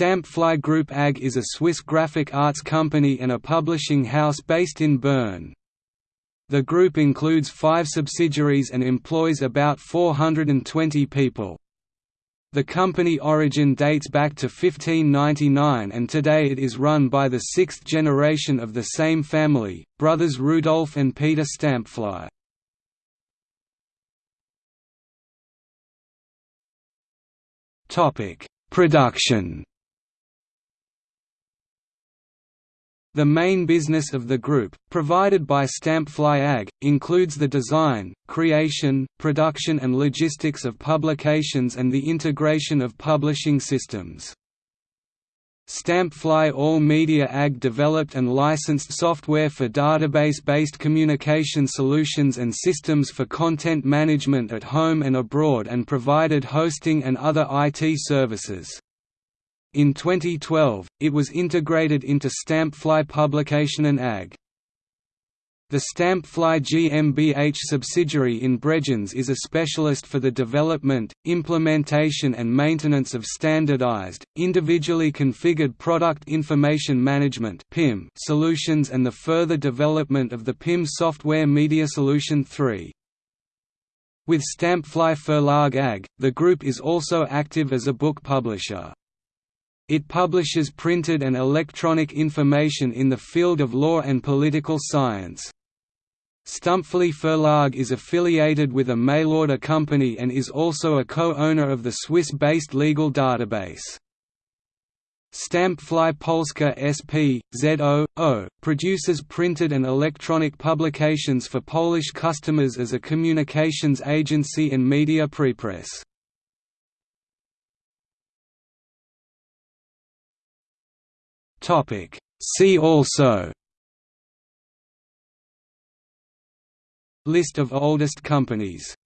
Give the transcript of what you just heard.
Stämpfli Group AG is a Swiss graphic arts company and a publishing house based in Bern. The group includes five subsidiaries and employs about 420 people. The company origin dates back to 1599 and today it is run by the sixth generation of the same family, brothers Rudolf and Peter Stämpfli. Production The main business of the group, provided by Stämpfli AG, includes the design, creation, production and logistics of publications and the integration of publishing systems. Stämpfli All Media AG developed and licensed software for database-based communication solutions and systems for content management at home and abroad and provided hosting and other IT services. In 2012, it was integrated into Stämpfli Publication and AG. The Stämpfli GmbH subsidiary in Bregenz is a specialist for the development, implementation and maintenance of standardized, individually configured product information management solutions and the further development of the PIM software Media Solution 3. With Stämpfli Verlag AG, the group is also active as a book publisher. It publishes printed and electronic information in the field of law and political science. Stämpfli Verlag is affiliated with a mail-order company and is also a co-owner of the Swiss-based legal database. Stämpfli Polska SP, ZO, produces printed and electronic publications for Polish customers as a communications agency and media prepress. Topic. See also. List of oldest companies